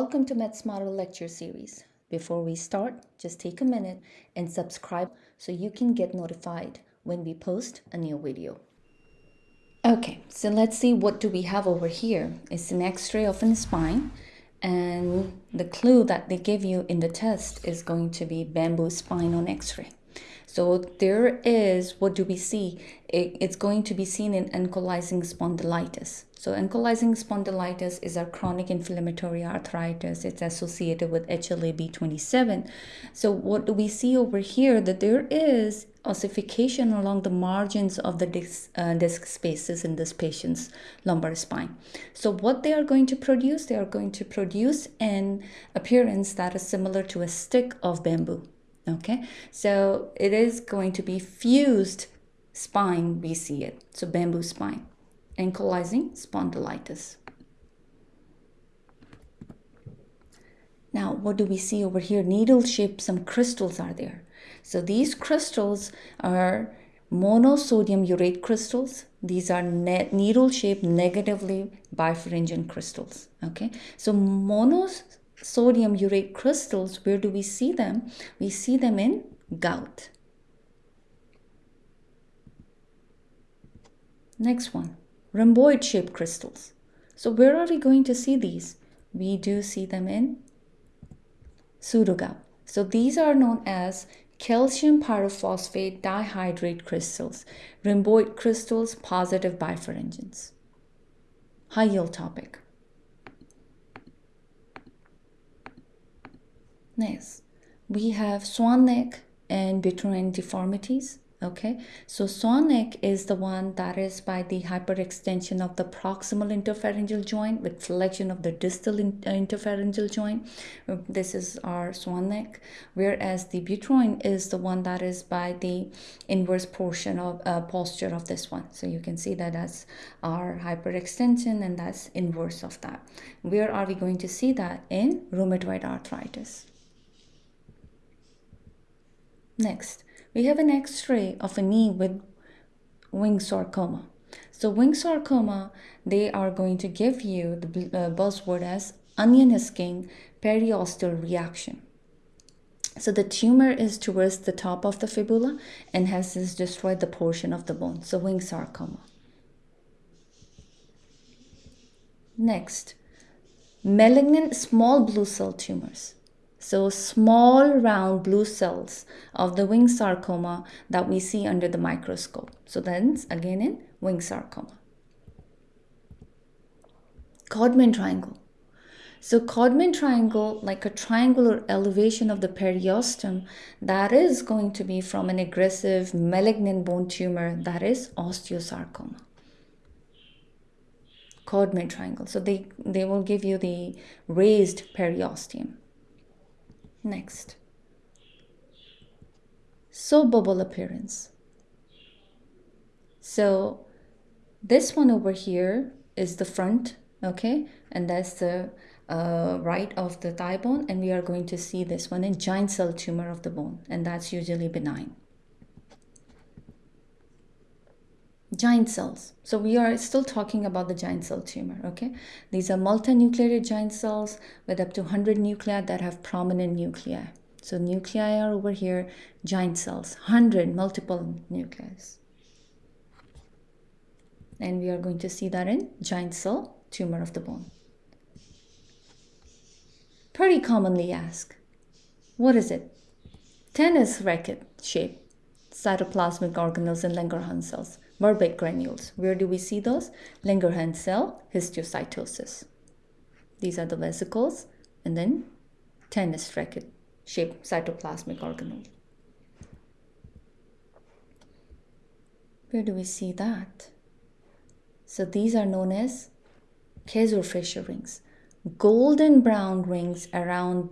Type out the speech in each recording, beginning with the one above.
Welcome to MedSmarter lecture series. Before we start, just take a minute and subscribe so you can get notified when we post a new video. Okay, so let's see what do we have over here. It's an x-ray of the spine and the clue that they give you in the test is going to be bamboo spine on x-ray. So there is, what do we see? It, it's going to be seen in ankylosing spondylitis. So ankylosing spondylitis is a chronic inflammatory arthritis. It's associated with HLA-B27. So what do we see over here? That there is ossification along the margins of the disc, uh, disc spaces in this patient's lumbar spine. So what they are going to produce? They are going to produce an appearance that is similar to a stick of bamboo. Okay, so it is going to be fused spine, we see it. So bamboo spine ankylosing spondylitis. Now, what do we see over here? Needle shaped, some crystals are there. So these crystals are monosodium urate crystals. These are needle shaped negatively bifringent crystals. Okay, so monosodium urate crystals, where do we see them? We see them in gout. Next one rhomboid shaped crystals. So where are we going to see these? We do see them in pseudogout. So these are known as calcium pyrophosphate dihydrate crystals, rhomboid crystals, positive bifringents. High yield topic. Next, we have swan neck and boutonniere deformities. Okay, so swan neck is the one that is by the hyperextension of the proximal interphalangeal joint with flexion of the distal in, uh, interphalangeal joint. This is our swan neck, whereas the boutonniere is the one that is by the inverse portion of uh, posture of this one. So you can see that that's our hyperextension and that's inverse of that. Where are we going to see that? In rheumatoid arthritis. Next we have an x-ray of a knee with Ewing sarcoma. So Ewing sarcoma, they are going to give you the uh, buzzword as onion skin periosteal reaction. So the tumor is towards the top of the fibula and has destroyed the portion of the bone. So Ewing sarcoma. Next, malignant small blue cell tumors. So small round blue cells of the Ewing sarcoma that we see under the microscope. So then again in Ewing sarcoma. Codman triangle. So Codman triangle, like a triangular elevation of the periosteum, that is going to be from an aggressive malignant bone tumor that is osteosarcoma. Codman triangle. So they, they will give you the raised periosteum. Next. Soap bubble appearance. So this one over here is the front, okay? And that's the uh, right of the thigh bone. And we are going to see this one in giant cell tumor of the bone. And that's usually benign. Giant cells. So we are still talking about the giant cell tumor, okay? These are multinucleated giant cells with up to 100 nuclei that have prominent nuclei. So nuclei are over here, giant cells, 100 multiple nuclei. And we are going to see that in giant cell tumor of the bone. Pretty commonly asked, what is it? Tennis racket shape, cytoplasmic organelles and Langerhans cells. Birbeck granules. Where do we see those? Langerhans cell histiocytosis. These are the vesicles and then tennis racket shaped cytoplasmic organelle. Where do we see that? So these are known as Kayser-Fleischer rings. Golden brown rings around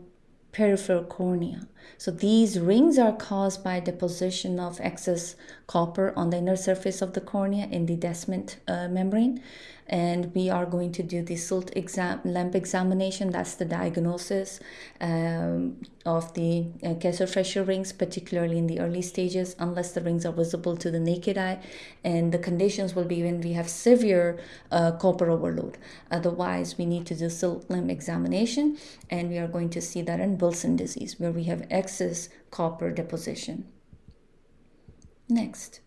peripheral cornea. So these rings are caused by deposition of excess copper on the inner surface of the cornea in the Descemet uh, membrane. and we are going to do the slit exam lamp examination. That's the diagnosis um, of the uh, Kayser Fleischer rings particularly in the early stages unless the rings are visible to the naked eye. And the conditions will be when we have severe uh, copper overload. Otherwise we need to do slit lamp examination and we are going to see that in Wilson disease where we have excess copper deposition next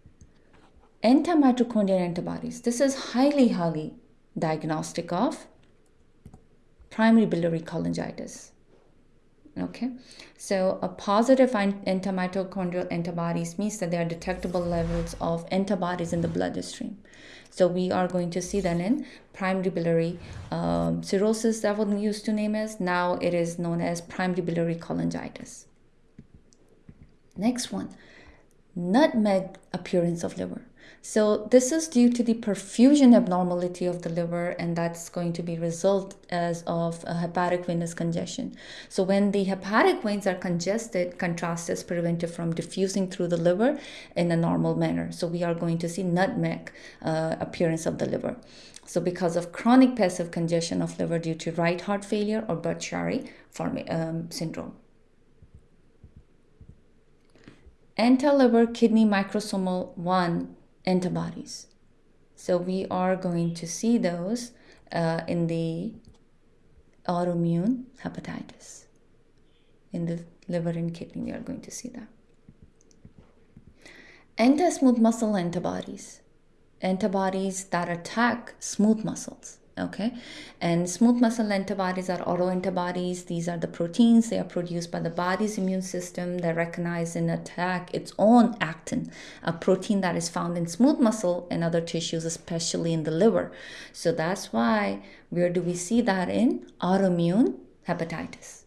antimitochondrial antibodies. This is highly, highly diagnostic of primary biliary cholangitis. Okay, so a positive antimitochondrial antibodies means that there are detectable levels of antibodies in the bloodstream. So we are going to see that in primary biliary um, cirrhosis that was used to name as. Now it is known as primary biliary cholangitis. Next one, nutmeg appearance of liver. So this is due to the perfusion abnormality of the liver and that's going to be result as of hepatic venous congestion. So when the hepatic veins are congested, contrast is prevented from diffusing through the liver in a normal manner. So we are going to see nutmeg uh, appearance of the liver. So because of chronic passive congestion of liver due to right heart failure or Budd-Chiari um, syndrome. Anti-liver kidney microsomal 1 antibodies. So we are going to see those uh, in the autoimmune hepatitis. In the liver and kidney, we are going to see that. Anti-smooth muscle antibodies. Antibodies that attack smooth muscles okay? And smooth muscle antibodies are autoantibodies these are the proteins. They are produced by the body's immune system. That recognize and attack its own actin a protein that is found in smooth muscle and other tissues especially in the liver. So that's why where do we see that in? Autoimmune hepatitis.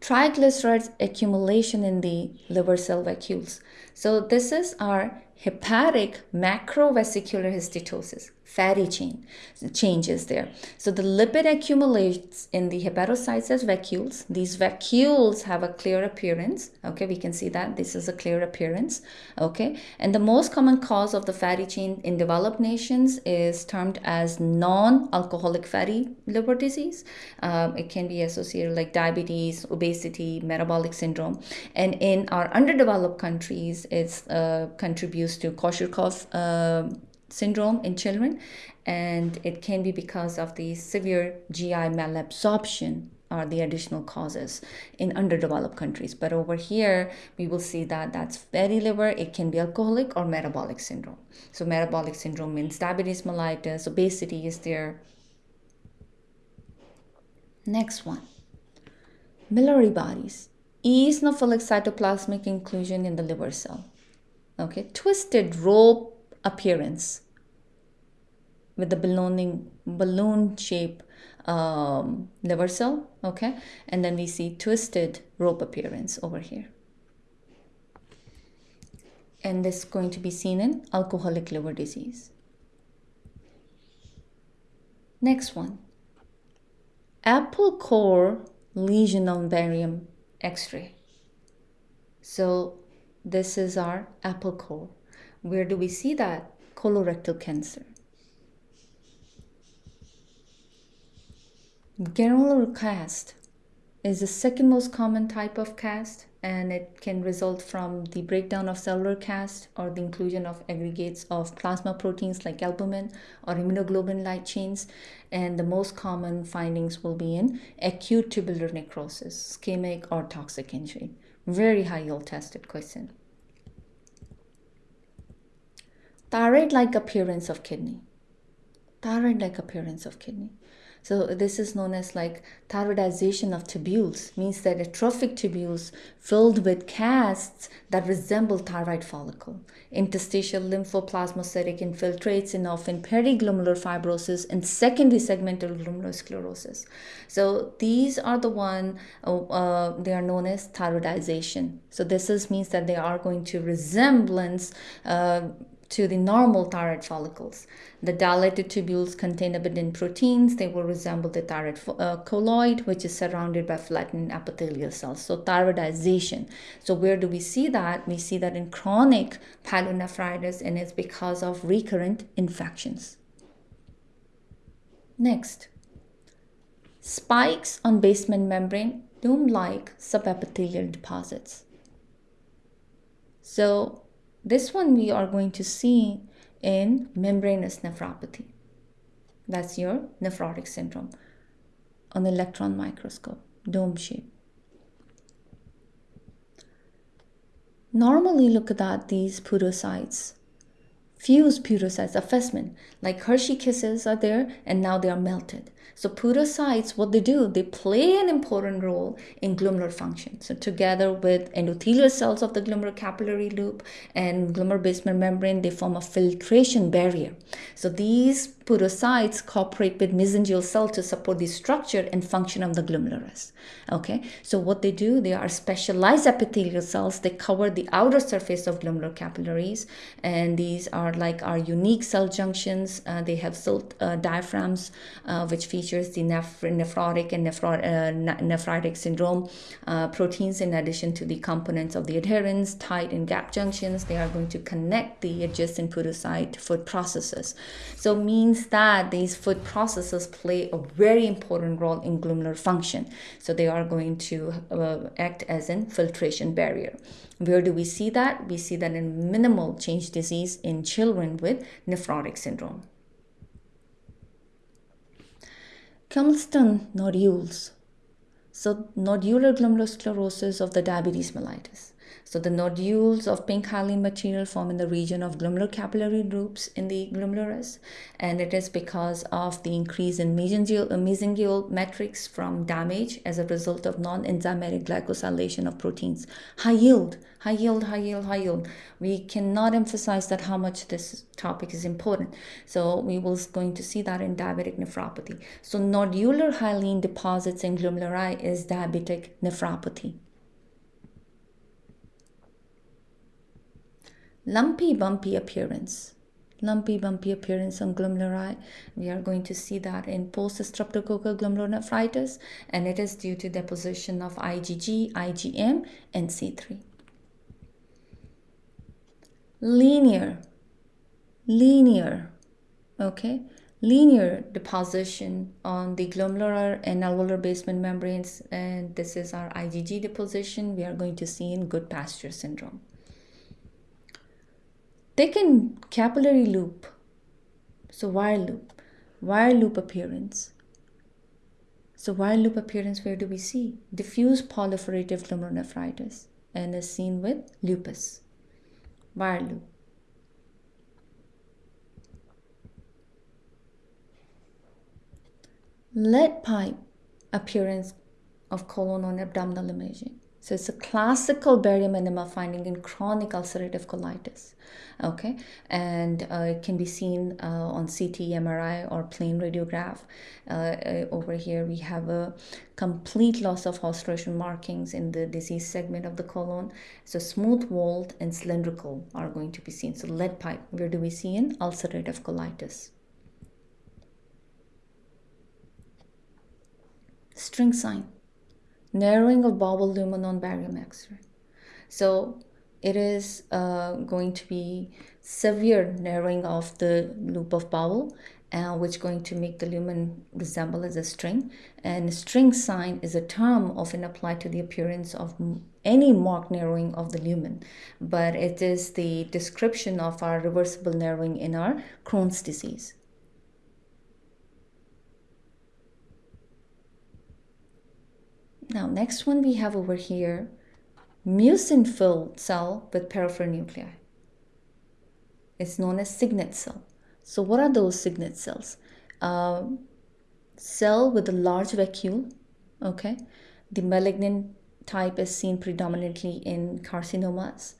Triglycerides accumulation in the liver cell vacuoles so this is our hepatic macrovesicular steatosis, fatty chain changes there. So the lipid accumulates in the hepatocytes as vacuoles. These vacuoles have a clear appearance. Okay, we can see that this is a clear appearance. Okay, and the most common cause of the fatty chain in developed nations is termed as non-alcoholic fatty liver disease. Um, it can be associated like diabetes, obesity, metabolic syndrome, and in our underdeveloped countries, it uh, contributes to Kwashiorkor uh, syndrome in children, and it can be because of the severe GI malabsorption are the additional causes in underdeveloped countries. But over here, we will see that that's fatty liver. It can be alcoholic or metabolic syndrome. So metabolic syndrome means diabetes mellitus, obesity is there. Next one, Mallory bodies. Eosinophilic cytoplasmic inclusion in the liver cell. Okay twisted rope appearance with the ballooning balloon shape um, liver cell okay? And then we see twisted rope appearance over here. And this is going to be seen in alcoholic liver disease. Next one. Apple core lesion on barium x-ray so this is our apple core. Where do we see that? Colorectal cancer. Granular cast is the second most common type of cast and it can result from the breakdown of cellular cast or the inclusion of aggregates of plasma proteins like albumin or immunoglobulin light chains and the most common findings will be in acute tubular necrosis ischemic or toxic injury very high yield tested question. Thyroid-like appearance of kidney. Thyroid-like appearance of kidney. So this is known as like thyroidization of tubules, means that atrophic tubules filled with casts that resemble thyroid follicle. Interstitial lymphoplasmacytic infiltrates and often periglomerular fibrosis and secondary segmental glomerulosclerosis. So these are the one, uh, uh, they are known as thyroidization. So this is means that they are going to resemblance uh, to the normal thyroid follicles. The dilated tubules contain abundant proteins. They will resemble the thyroid uh, colloid, which is surrounded by flattened epithelial cells. So thyroidization. So where do we see that? We see that in chronic pyelonephritis, and it's because of recurrent infections. Next, spikes on basement membrane dome-like subepithelial deposits. So this one we are going to see in membranous nephropathy. That's your nephrotic syndrome on the electron microscope, dome shape. Normally look at these podocytes, fused podocytes, effacement, like Hershey kisses are there and now they are melted. So podocytes, what they do, they play an important role in glomerular function. So together with endothelial cells of the glomerular capillary loop and glomerular basement membrane, they form a filtration barrier. So these podocytes cooperate with mesangial cells to support the structure and function of the glomerulus. Okay, so what they do, they are specialized epithelial cells. They cover the outer surface of glomerular capillaries, and these are like our unique cell junctions. Uh, they have slit uh, diaphragms, uh, which features the neph- nephrotic and nephro- uh, nephritic syndrome uh, proteins, in addition to the components of the adherens, tight and gap junctions. They are going to connect the adjacent podocyte foot processes. So means means that these foot processes play a very important role in glomerular function. So they are going to uh, act as an filtration barrier. Where do we see that? We see that in minimal change disease in children with nephrotic syndrome. Kensington nodules. So nodular glomerulosclerosis of the diabetes mellitus. So the nodules of pink hyaline material form in the region of glomerular capillary loops in the glomerulus, and it is because of the increase in mesangial, uh, mesangial matrix from damage as a result of non-enzymatic glycosylation of proteins. High yield, high yield, high yield, high yield. We cannot emphasize that how much this topic is important. So we will going to see that in diabetic nephropathy. So nodular hyaline deposits in glomeruli is diabetic nephropathy. Lumpy bumpy appearance. Lumpy bumpy appearance on glomeruli we are going to see that in post streptococcal glomerulonephritis and it is due to deposition of igg igm and c3 linear. Linear. Okay? Linear deposition on the glomerular and alveolar basement membranes and this is our igg deposition. We are going to see in Goodpasture syndrome Thickened capillary loop, so wire loop, wire loop appearance. So wire loop appearance, where do we see? Diffuse proliferative glomerulonephritis and is seen with lupus, wire loop. Lead pipe appearance of colon or abdominal imaging. So it's a classical barium enema finding in chronic ulcerative colitis. Okay, and uh, it can be seen uh, on CT, MRI, or plain radiograph. Uh, uh, over here, we have a complete loss of haustration markings in the disease segment of the colon. So smooth walled and cylindrical are going to be seen. So lead pipe, where do we see in ulcerative colitis? String sign narrowing of bowel lumen on barium X-ray. So it is uh, going to be severe narrowing of the loop of bowel, uh, which is going to make the lumen resemble as a string. And string sign is a term often applied to the appearance of any marked narrowing of the lumen, but it is the description of our reversible narrowing in our Crohn's disease. Now, next one we have over here, mucin filled cell with nuclei. It's known as signet cell. So what are those signet cells? Uh, cell with a large vacuole, okay? The malignant type is seen predominantly in carcinomas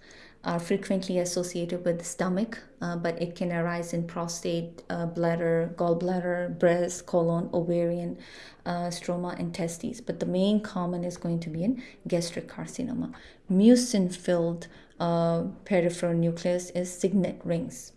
are frequently associated with the stomach, uh, but it can arise in prostate, uh, bladder, gallbladder, breast, colon, ovarian, uh, stroma, and testes. But the main common is going to be in gastric carcinoma. Mucin filled uh, peripheral nucleus is signet rings.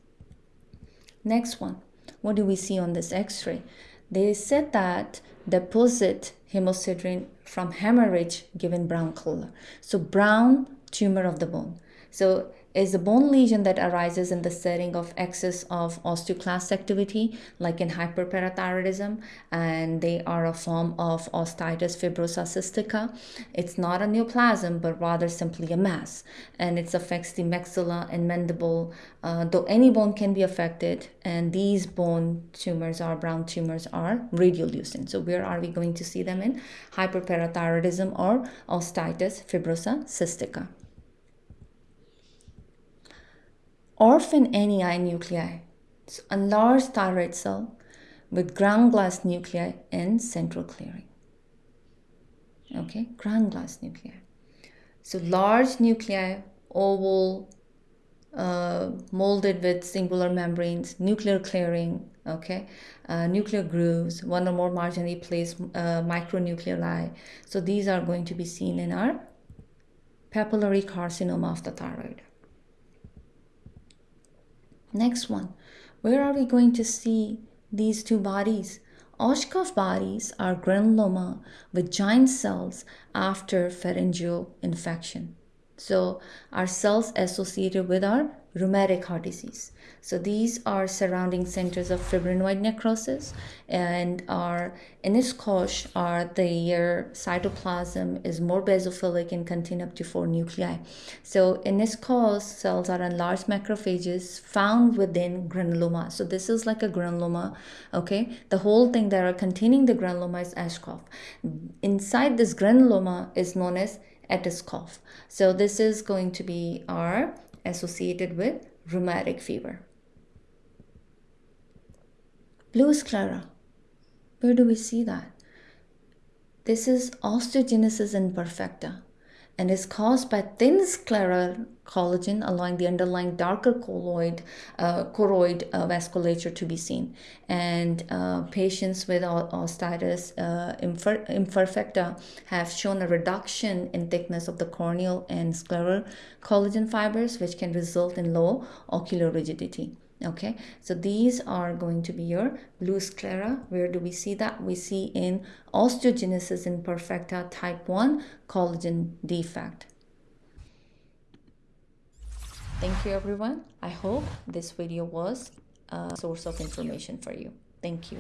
Next one, what do we see on this x-ray? They said that deposit hemosiderin from hemorrhage given brown color. So brown tumor of the bone. So is a bone lesion that arises in the setting of excess of osteoclast activity, like in hyperparathyroidism, and they are a form of osteitis fibrosa cystica. It's not a neoplasm, but rather simply a mass, and it affects the maxilla and mandible, uh, though any bone can be affected, and these bone tumors or brown tumors are radiolucent. So where are we going to see them in? Hyperparathyroidism or osteitis fibrosa cystica. Orphan Annie nuclei, so a large thyroid cell with ground glass nuclei and central clearing. Okay, ground glass nuclei. So large nuclei, oval, uh, molded with singular membranes, nuclear clearing, okay, uh, nuclear grooves, one or more marginally placed uh, micronuclei. So these are going to be seen in our papillary carcinoma of the thyroid. Next one, where are we going to see these two bodies? Aschoff bodies are granuloma with giant cells after pharyngeal infection. So our cells associated with our rheumatic heart disease. So these are surrounding centers of fibrinoid necrosis and our Anitschkow are the cytoplasm is more basophilic and contain up to four nuclei. So Anitschkow cells are enlarged macrophages found within granuloma. So this is like a granuloma, okay? The whole thing that are containing the granuloma is Aschoff. Inside this granuloma is known as Anitschkow. So this is going to be our associated with rheumatic fever. Blue sclera. Where do we see that? This is osteogenesis imperfecta and is caused by thin scleral collagen allowing the underlying darker colloid, uh, choroid uh, vasculature to be seen. And uh, patients with osteitis uh, imper imperfecta have shown a reduction in thickness of the corneal and scleral collagen fibers, which can result in low ocular rigidity okay so these are going to be your blue sclera. Where do we see that? We see in osteogenesis imperfecta type 1 collagen defect. Thank you everyone. I hope this video was a source of information for you. Thank you